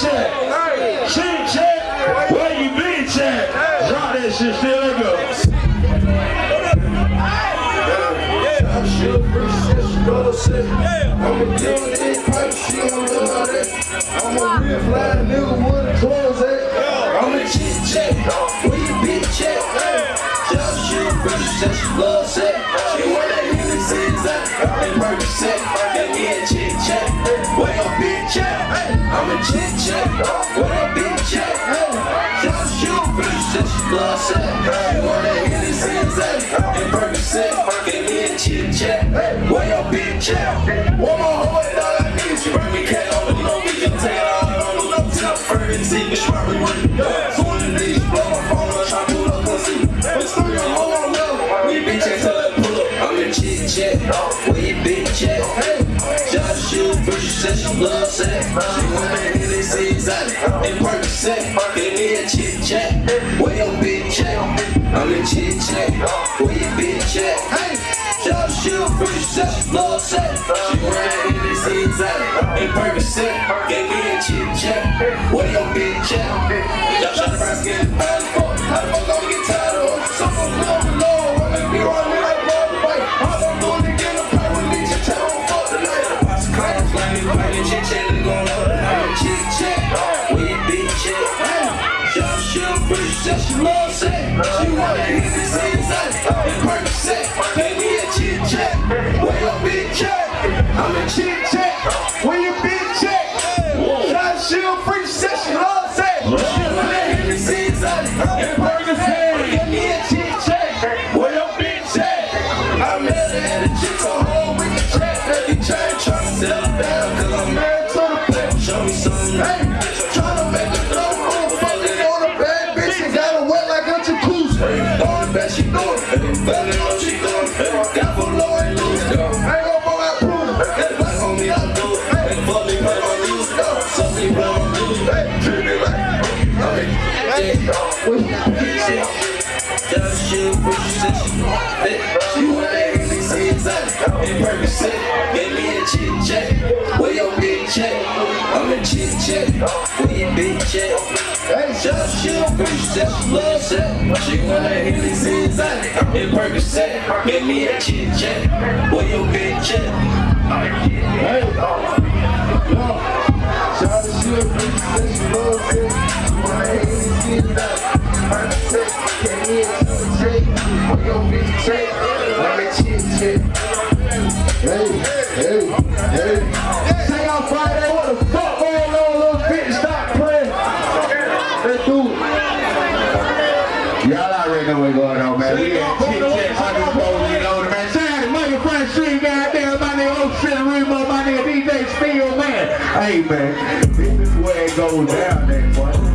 check. Chin check. Where you been check? Drop that shit, still let go. I'm a deal with this pipe, she don't know how that I'm a real fly nigga, where the clothes at? I'm a chit check, where you bitch check? Just shoot, bitch, just your love set She want that Hennessy, that's her Percocet chit chat, where your bitch at? Just she a freak, she love sex. She want that nigga season, and Percocet. Give me a chit chat, where your bitch? One more hoe and all I need is you bring me cat on the we can take it all on the low. I'm furry, see me smartly with the dog. So one of these blow my phone try to pull up pussy. But still your on level, we bitch till it pull up. I'm in chit chat, where your bitch at? Just first she said she love sex. She wanna hit it, see exotic. And Percocet, give me a chit chat, where your bitch at? I'm in chit chat, where your bitch at? Hey! Just shoot, said she love sex. She hit it, see exotic. And give me a chit chat, where your bitch at? Y'all tryna skin, how the fuck? How the fuck shit, said she love sex. She wanna hit this inside, and Percocet. Give me a chit chat, where your bitch at? I'm a chit chat, where your bitch at? Shot shield, freak, said she love sex. She wanna hit Percocet. Give me a where your bitch at? I met her at a chick on home with the chat. Let me try to I'm to the play. Show me. Hey, tryna hey, shit. Gave me a chit chat. Where your bitch at? Chit chat. Where your bitch at? Hey, she said she love sex. She want that Henny see exotic. And Percocet, gave me a chit chat. Where your bitch at? Hey, yo, said she love sex. She wanna that Henny see exotic. Percocet, gave me a chit chat. Where your bitch at? I'm a chit chat. Hey, hey, hey. Hey, man, this is where it goes down, man.